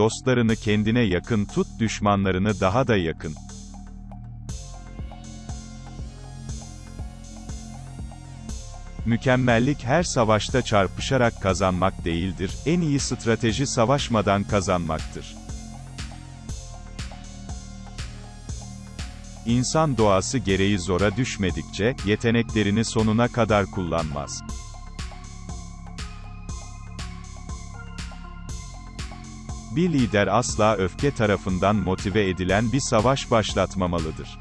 Dostlarını kendine yakın tut, düşmanlarını daha da yakın. Mükemmellik her savaşta çarpışarak kazanmak değildir, en iyi strateji savaşmadan kazanmaktır. İnsan doğası gereği zora düşmedikçe, yeteneklerini sonuna kadar kullanmaz. Bir lider asla öfke tarafından motive edilen bir savaş başlatmamalıdır.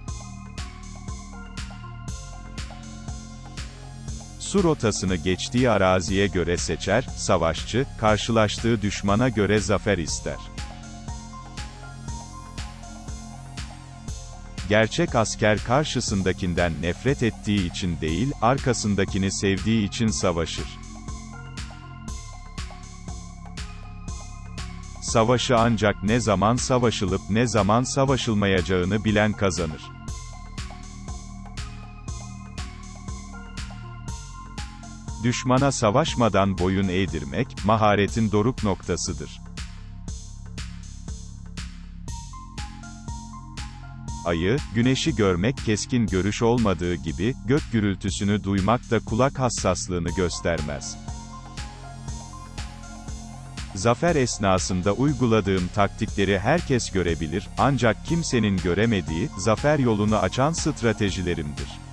Su rotasını geçtiği araziye göre seçer, savaşçı, karşılaştığı düşmana göre zafer ister. Gerçek asker karşısındakinden nefret ettiği için değil, arkasındakini sevdiği için savaşır. Savaşı ancak ne zaman savaşılıp ne zaman savaşılmayacağını bilen kazanır. Düşmana savaşmadan boyun eğdirmek, maharetin doruk noktasıdır. Ayı, güneşi görmek keskin görüş olmadığı gibi, gök gürültüsünü duymak da kulak hassaslığını göstermez. Zafer esnasında uyguladığım taktikleri herkes görebilir, ancak kimsenin göremediği, zafer yolunu açan stratejilerimdir.